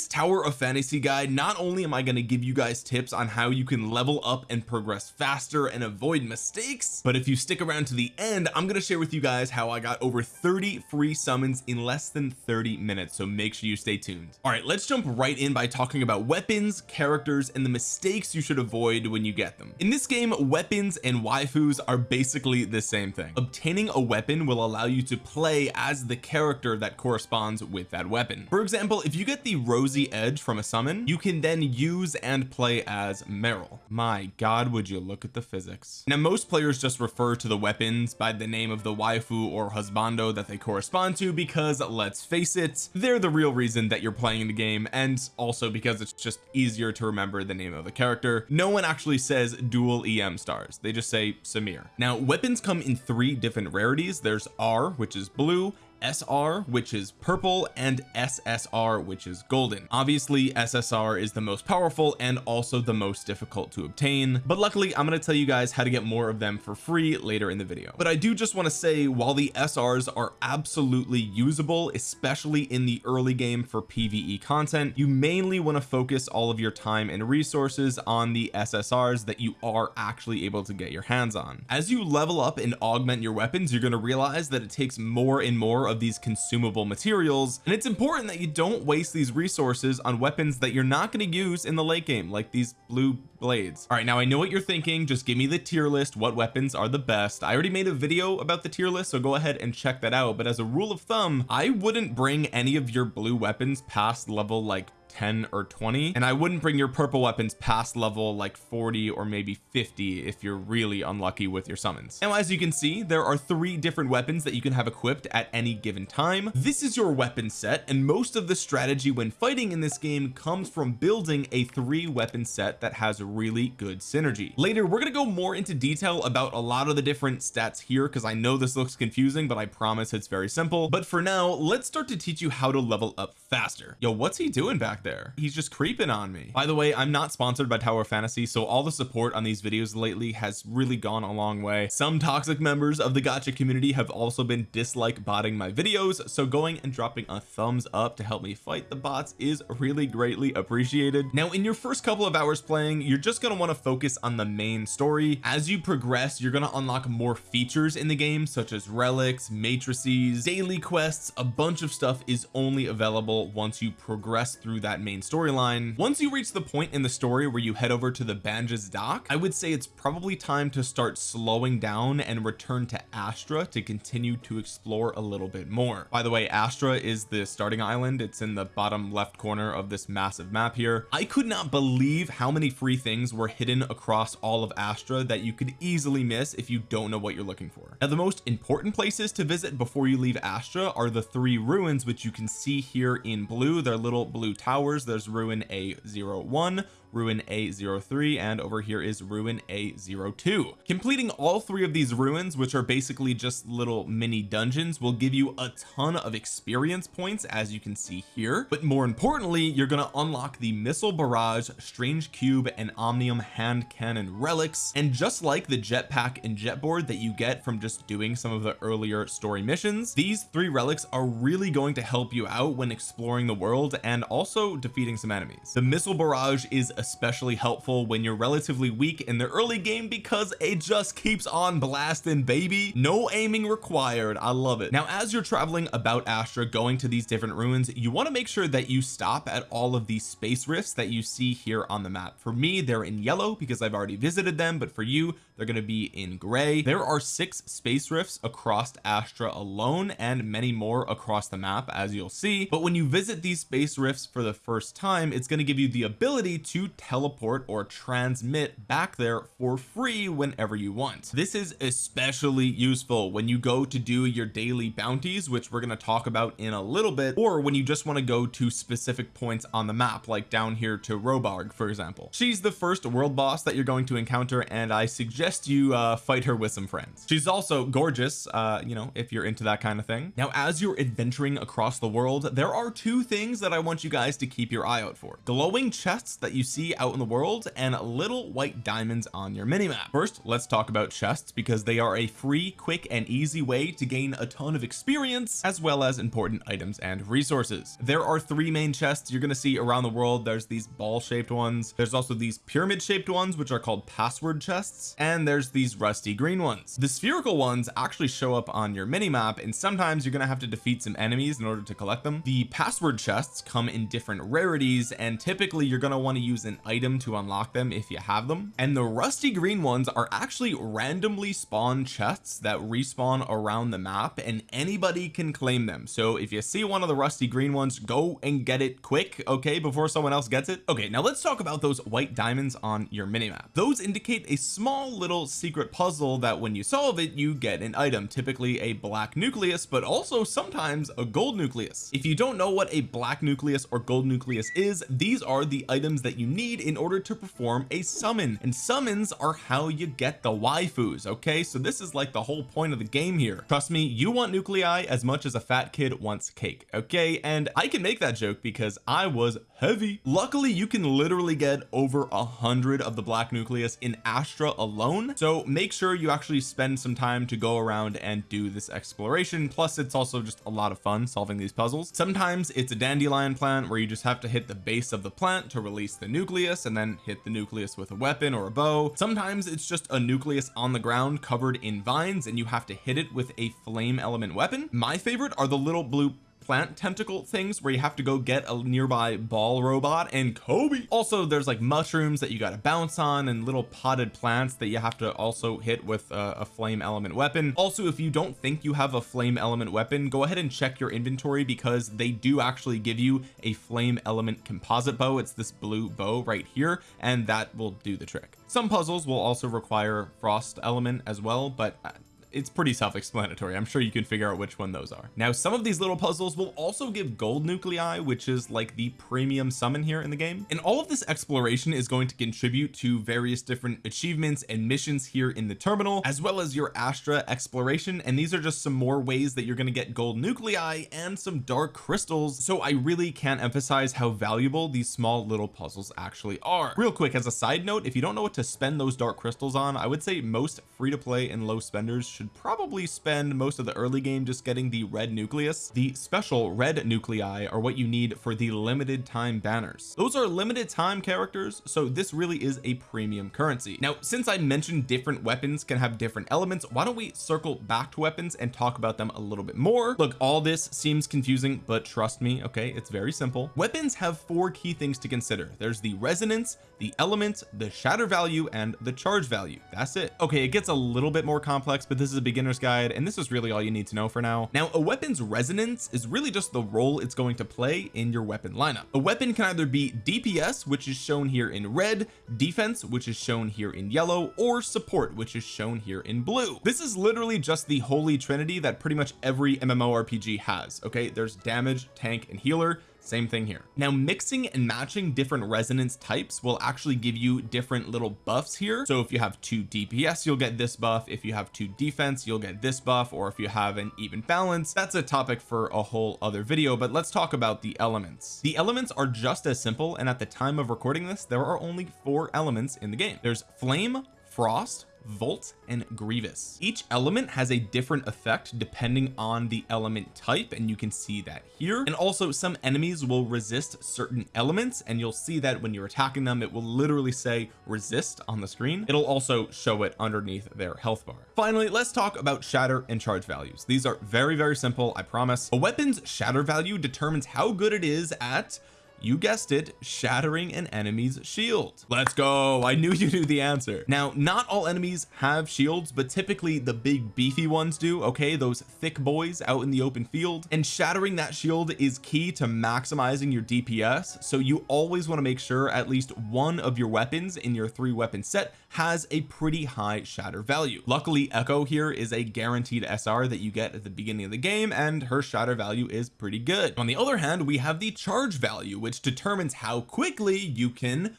this tower of fantasy guide not only am I going to give you guys tips on how you can level up and progress faster and avoid mistakes but if you stick around to the end I'm going to share with you guys how I got over 30 free summons in less than 30 minutes so make sure you stay tuned. All right let's jump right in by talking about weapons characters and the mistakes you should avoid when you get them. In this game weapons and waifus are basically the same thing. Obtaining a weapon will allow you to play as the character that corresponds with that weapon. For example if you get the rosy edge from a summon you can then use and play as Meryl. My god would you look at the physics. Now most players just refer to the weapons by the name of the waifu or husbando that they correspond to because let's face it they're the real reason that you're playing the game and also because it's just easier to remember the name of the character. No one actually says dual em stars. They just say Samir. Now weapons come in three different rarities. There's R which is blue SR which is purple and SSR which is golden. Obviously SSR is the most powerful and also the most difficult to obtain but luckily I'm going to tell you guys how to get more of them for free later in the video. But I do just want to say while the SRs are absolutely usable especially in the early game for PvE content you mainly want to focus all of your time and resources on the SSRs that you are actually able to get your hands on. As you level up and augment your weapons you're going to realize that it takes more and more of these consumable materials and it's important that you don't waste these resources on weapons that you're not going to use in the late game like these blue blades. All right now I know what you're thinking. Just give me the tier list. What weapons are the best? I already made a video about the tier list so go ahead and check that out. But as a rule of thumb I wouldn't bring any of your blue weapons past level like 10 or 20 and I wouldn't bring your purple weapons past level like 40 or maybe 50 if you're really unlucky with your summons. Now as you can see there are three different weapons that you can have equipped at any given time. This is your weapon set and most of the strategy when fighting in this game comes from building a three weapon set that has really good synergy. Later we're going to go more into detail about a lot of the different stats here because I know this looks confusing but I promise it's very simple. But for now let's start to teach you how to level up faster. Yo what's he doing back there. He's just creeping on me. By the way I'm not sponsored by Tower Fantasy so all the support on these videos lately has really gone a long way. Some toxic members of the gacha community have also been dislike botting my videos so going and dropping a thumbs up to help me fight the bots is really greatly appreciated. Now in your first couple of hours playing you're just going to want to focus on the main story. As you progress you're going to unlock more features in the game such as relics matrices daily quests a bunch of stuff is only available once you progress through that that main storyline. Once you reach the point in the story where you head over to the Banges dock I would say it's probably time to start slowing down and return to Astra to continue to explore a little bit more. By the way Astra is the starting island. It's in the bottom left corner of this massive map here. I could not believe how many free things were hidden across all of Astra that you could easily miss if you don't know what you're looking for. Now the most important places to visit before you leave Astra are the three ruins which you can see here in blue. They're little blue towers there's ruin a01 ruin a03 and over here is ruin a02 completing all three of these ruins which are basically just little mini dungeons will give you a ton of experience points as you can see here. But more importantly you're going to unlock the missile barrage strange cube and omnium hand cannon relics. And just like the jetpack and jetboard that you get from just doing some of the earlier story missions these three relics are really going to help you out when exploring the world and also defeating some enemies. The missile barrage is especially helpful when you're relatively weak in the early game because it just keeps on blasting baby. No aiming required. I love it. Now as you're traveling about Astra going to these different ruins you want to make sure that you stop at all of these space rifts that you see here on the map. For me they're in yellow because I've already visited them but for you they're going to be in gray. There are six space rifts across Astra alone and many more across the map as you'll see. But when you visit these space rifts for the first time it's going to give you the ability to teleport or transmit back there for free whenever you want. This is especially useful when you go to do your daily bounties which we're going to talk about in a little bit or when you just want to go to specific points on the map like down here to Robarg for example. She's the first world boss that you're going to encounter and I suggest you uh, fight her with some friends. She's also gorgeous uh you know if you're into that kind of thing. Now as you're adventuring across the world there are two things that I want you guys to keep your eye out for. Glowing chests that you see see out in the world and little white diamonds on your minimap. First let's talk about chests because they are a free quick and easy way to gain a ton of experience as well as important items and resources. There are three main chests you're going to see around the world. There's these ball shaped ones. There's also these pyramid shaped ones which are called password chests. And there's these rusty green ones. The spherical ones actually show up on your mini map and sometimes you're going to have to defeat some enemies in order to collect them. The password chests come in different rarities and typically you're going to want to use an item to unlock them if you have them. And the rusty green ones are actually randomly spawn chests that respawn around the map and anybody can claim them. So if you see one of the rusty green ones go and get it quick okay before someone else gets it? Okay now let's talk about those white diamonds on your minimap. Those indicate a small little secret puzzle that when you solve it you get an item typically a black nucleus but also sometimes a gold nucleus. If you don't know what a black nucleus or gold nucleus is these are the items that you need in order to perform a summon. And summons are how you get the waifus okay? So this is like the whole point of the game here. Trust me you want nuclei as much as a fat kid wants cake okay? And I can make that joke because I was heavy. Luckily you can literally get over a hundred of the black nucleus in Astra alone. So make sure you actually spend some time to go around and do this exploration. Plus it's also just a lot of fun solving these puzzles. Sometimes it's a dandelion plant where you just have to hit the base of the plant to release the nucleus and then hit the nucleus with a weapon or a bow. Sometimes it's just a nucleus on the ground covered in vines and you have to hit it with a flame element weapon. My favorite are the little blue plant tentacle things where you have to go get a nearby ball robot. And Kobe also there's like mushrooms that you got to bounce on and little potted plants that you have to also hit with a, flame element weapon. Also if you don't think you have a flame element weapon go ahead and check your inventory because they do actually give you a flame element composite bow. It's this blue bow right here and that will do the trick. Some puzzles will also require frost element as well but uh, it's pretty self-explanatory. I'm sure you can figure out which one those are. Now some of these little puzzles will also give gold nuclei which is like the premium summon here in the game. And all of this exploration is going to contribute to various different achievements and missions here in the terminal as well as your Astra exploration. And these are just some more ways that you're going to get gold nuclei and some dark crystals. So I really can't emphasize how valuable these small little puzzles actually are. Real quick as a side note if you don't know what to spend those dark crystals on I would say most free to play and low spenders should probably spend most of the early game just getting the red nucleus. The special red nuclei are what you need for the limited time banners. Those are limited time characters so this really is a premium currency. Now since I mentioned different weapons can have different elements why don't we circle back to weapons and talk about them a little bit more? Look all this seems confusing but trust me okay it's very simple. Weapons have four key things to consider. There's the resonance the element the shatter value and the charge value. That's it. Okay it gets a little bit more complex but this this is a beginner's guide and this is really all you need to know for now. Now a weapon's resonance is really just the role it's going to play in your weapon lineup. A weapon can either be DPS which is shown here in red defense which is shown here in yellow or support which is shown here in blue. This is literally just the holy trinity that pretty much every MMORPG has okay? There's damage tank and healer same thing here. Now mixing and matching different resonance types will actually give you different little buffs here. So if you have two DPS you'll get this buff. If you have two defense you'll get this buff. Or if you have an even balance that's a topic for a whole other video but let's talk about the elements. The elements are just as simple and at the time of recording this there are only four elements in the game. There's flame frost Volt and Grievous. Each element has a different effect depending on the element type and you can see that here. And also some enemies will resist certain elements and you'll see that when you're attacking them it will literally say resist on the screen. It'll also show it underneath their health bar. Finally let's talk about shatter and charge values. These are very very simple I promise. A weapon's shatter value determines how good it is at you guessed it shattering an enemy's shield. Let's go. I knew you knew the answer. Now not all enemies have shields but typically the big beefy ones do okay? Those thick boys out in the open field. And shattering that shield is key to maximizing your DPS so you always want to make sure at least one of your weapons in your three weapon set has a pretty high shatter value. Luckily Echo here is a guaranteed SR that you get at the beginning of the game and her shatter value is pretty good. On the other hand we have the charge value which determines how quickly you can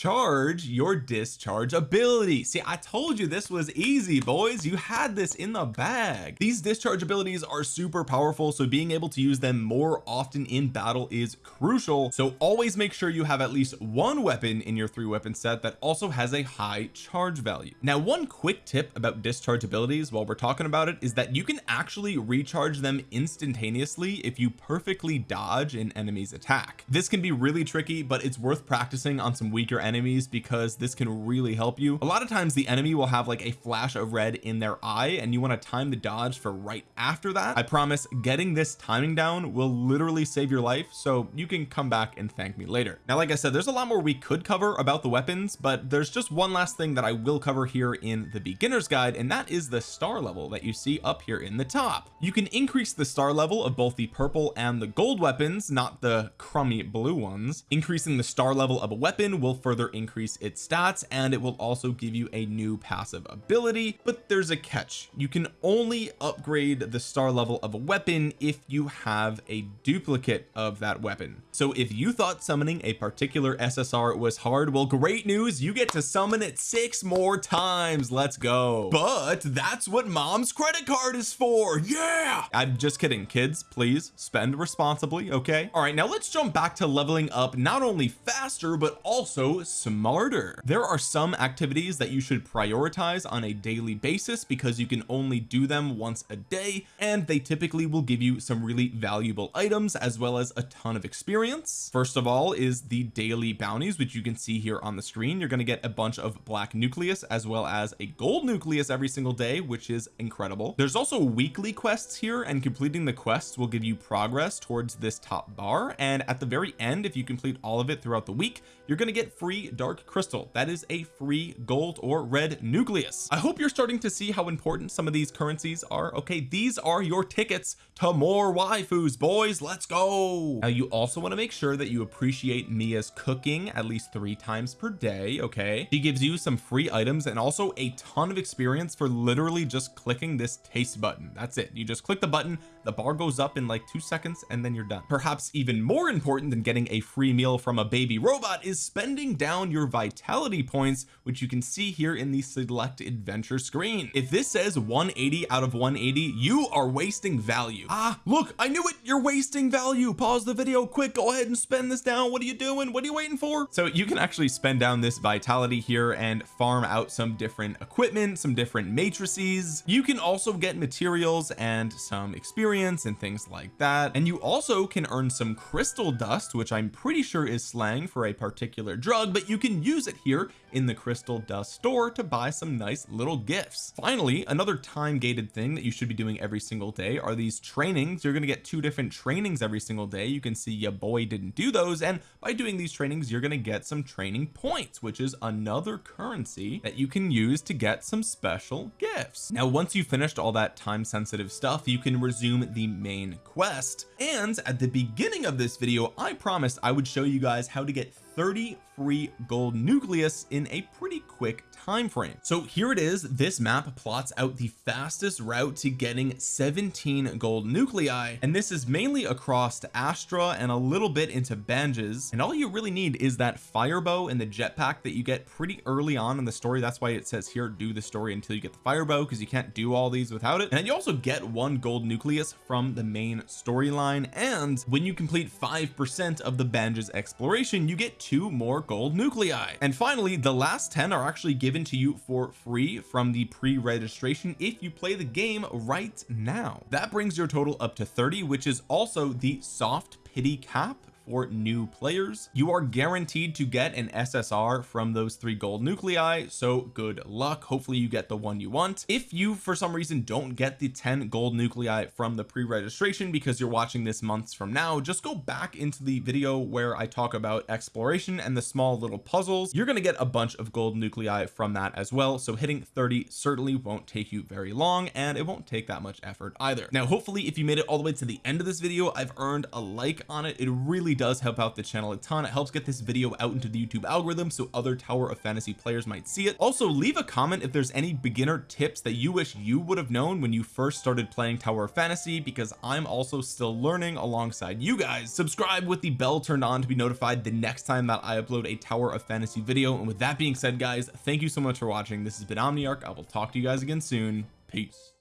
charge your discharge ability. See I told you this was easy boys. You had this in the bag. These discharge abilities are super powerful so being able to use them more often in battle is crucial. So always make sure you have at least one weapon in your three weapon set that also has a high charge value. Now one quick tip about discharge abilities while we're talking about it is that you can actually recharge them instantaneously if you perfectly dodge an enemy's attack. This can be really tricky but it's worth practicing on some weaker enemies because this can really help you. A lot of times the enemy will have like a flash of red in their eye and you want to time the dodge for right after that. I promise getting this timing down will literally save your life so you can come back and thank me later. Now like I said there's a lot more we could cover about the weapons but there's just one last thing that I will cover here in the beginner's guide and that is the star level that you see up here in the top. You can increase the star level of both the purple and the gold weapons not the crummy blue ones. Increasing the star level of a weapon will further increase its stats and it will also give you a new passive ability. But there's a catch. You can only upgrade the star level of a weapon if you have a duplicate of that weapon. So if you thought summoning a particular SSR was hard well great news. You get to summon it six more times. Let's go. But that's what mom's credit card is for. Yeah! I'm just kidding kids. Please spend responsibly okay? All right now let's jump back to leveling up not only faster but also smarter. There are some activities that you should prioritize on a daily basis because you can only do them once a day and they typically will give you some really valuable items as well as a ton of experience. First of all is the daily bounties which you can see here on the screen. You're going to get a bunch of black nucleus as well as a gold nucleus every single day which is incredible. There's also weekly quests here and completing the quests will give you progress towards this top bar. And at the very end if you complete all of it throughout the week you're going to get free dark crystal. That is a free gold or red nucleus. I hope you're starting to see how important some of these currencies are. Okay these are your tickets to more waifus boys. Let's go. Now you also want to make sure that you appreciate Mia's cooking at least three times per day okay? She gives you some free items and also a ton of experience for literally just clicking this taste button. That's it. You just click the button the bar goes up in like two seconds and then you're done. Perhaps even more important than getting a free meal from a baby robot is spending down your vitality points which you can see here in the select adventure screen. If this says 180 out of 180 you are wasting value. Ah look I knew it. You're wasting value. Pause the video quick. Go ahead and spend this down. What are you doing? What are you waiting for? So you can actually spend down this vitality here and farm out some different equipment some different matrices. You can also get materials and some experience and things like that. And you also can earn some crystal dust which I'm pretty sure is slang for a particular drug but you can use it here in the crystal dust store to buy some nice little gifts. Finally another time gated thing that you should be doing every single day are these trainings. You're going to get two different trainings every single day. You can see your boy didn't do those and by doing these trainings you're going to get some training points which is another currency that you can use to get some special gifts. Now once you've finished all that time sensitive stuff you can resume the main quest and at the beginning of this video I promised I would show you guys how to get 30 free gold nucleus in a pretty quick time frame so here it is. This map plots out the fastest route to getting 17 gold nuclei. And this is mainly across Astra and a little bit into Banges and all you really need is that fire bow and the jetpack that you get pretty early on in the story. That's why it says here do the story until you get the fire bow because you can't do all these without it. And you also get one gold nucleus from the main storyline. And when you complete five percent of the Banges exploration you get two more gold nuclei. And finally the last 10 are actually given to you for free from the pre-registration if you play the game right now. That brings your total up to 30 which is also the soft pity cap for new players. You are guaranteed to get an SSR from those three gold nuclei so good luck. Hopefully you get the one you want. If you for some reason don't get the 10 gold nuclei from the pre-registration because you're watching this months from now just go back into the video where I talk about exploration and the small little puzzles. You're going to get a bunch of gold nuclei from that as well so hitting 30 certainly won't take you very long and it won't take that much effort either. Now hopefully if you made it all the way to the end of this video I've earned a like on it. It really really does help out the channel a ton. It helps get this video out into the YouTube algorithm so other Tower of Fantasy players might see it. Also leave a comment if there's any beginner tips that you wish you would have known when you first started playing Tower of Fantasy because I'm also still learning alongside you guys. Subscribe with the bell turned on to be notified the next time that I upload a Tower of Fantasy video. And with that being said guys thank you so much for watching. This has been Omniarch. I will talk to you guys again soon. Peace